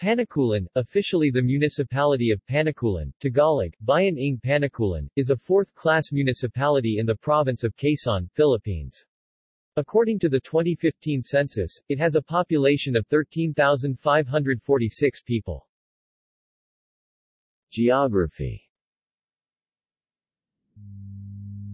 Panukulan, officially the municipality of Panukulan, Tagalog, Bayan ng Panukulan, is a fourth-class municipality in the province of Quezon, Philippines. According to the 2015 census, it has a population of 13,546 people. Geography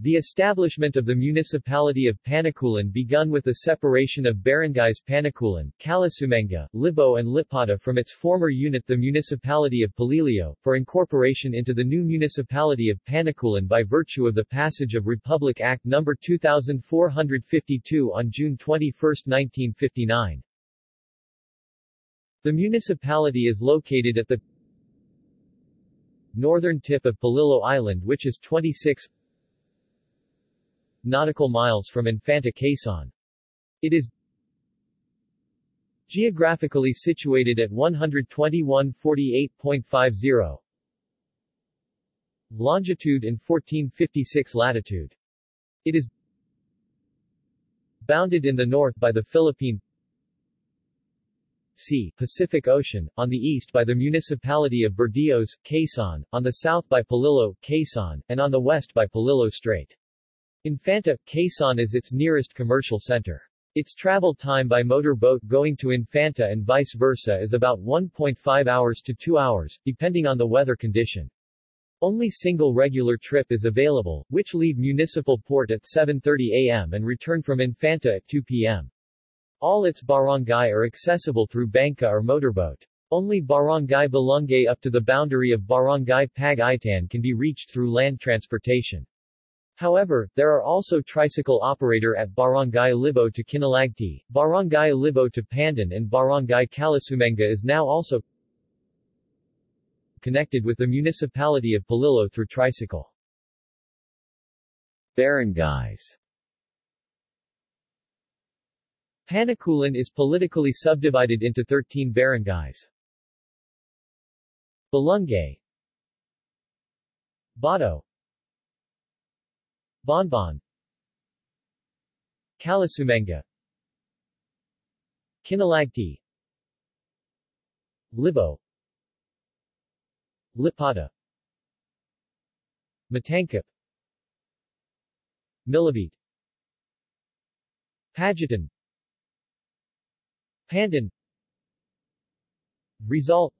The establishment of the municipality of Panukulan begun with the separation of barangays Panukulan, Calasumanga, Libo and Lipata from its former unit the municipality of Polillo, for incorporation into the new municipality of Panukulan by virtue of the passage of Republic Act No. 2452 on June 21, 1959. The municipality is located at the northern tip of Polillo Island which is 26 nautical miles from Infanta Quezon. It is geographically situated at 121.48.50 longitude and 1456 latitude. It is bounded in the north by the Philippine Sea, Pacific Ocean, on the east by the municipality of Burdeos, Quezon, on the south by Polillo, Quezon, and on the west by Polillo Strait. Infanta, Quezon is its nearest commercial center. Its travel time by motor boat going to Infanta and vice versa is about 1.5 hours to 2 hours, depending on the weather condition. Only single regular trip is available, which leave municipal port at 7.30 am and return from Infanta at 2 pm. All its barangay are accessible through banca or motorboat. Only Barangay Balungay up to the boundary of Barangay Pag-itan can be reached through land transportation. However, there are also tricycle operator at Barangay Libo to Kinalagti, Barangay Libo to Pandan and Barangay Calasumanga is now also connected with the municipality of Polillo through tricycle. Barangays Panukulan is politically subdivided into 13 barangays. Balungay Bato Bonbon. Calasumanga Kinalagti Libo. Lipata Matangkap Milibit Pagitan Pandan Rizal.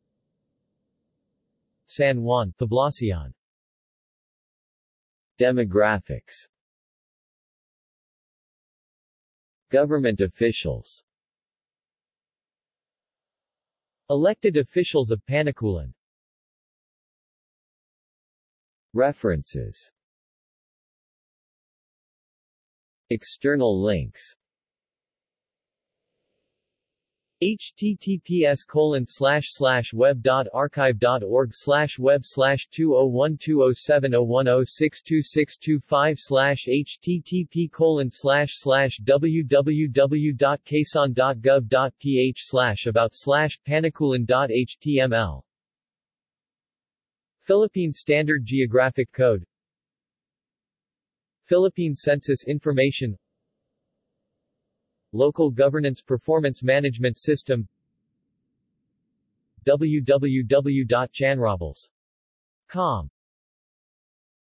San Juan, Poblacion Demographics. Government officials. Elected officials of Panukulan References. External links https slash web dot archive dot org slash web slash two oh one two oh seven oh one oh six two six two five slash http colon slash slash www dot dot gov dot ph slash about slash Philippine Standard Geographic Code Philippine Census Information Local Governance Performance Management System. www.chanrobles.com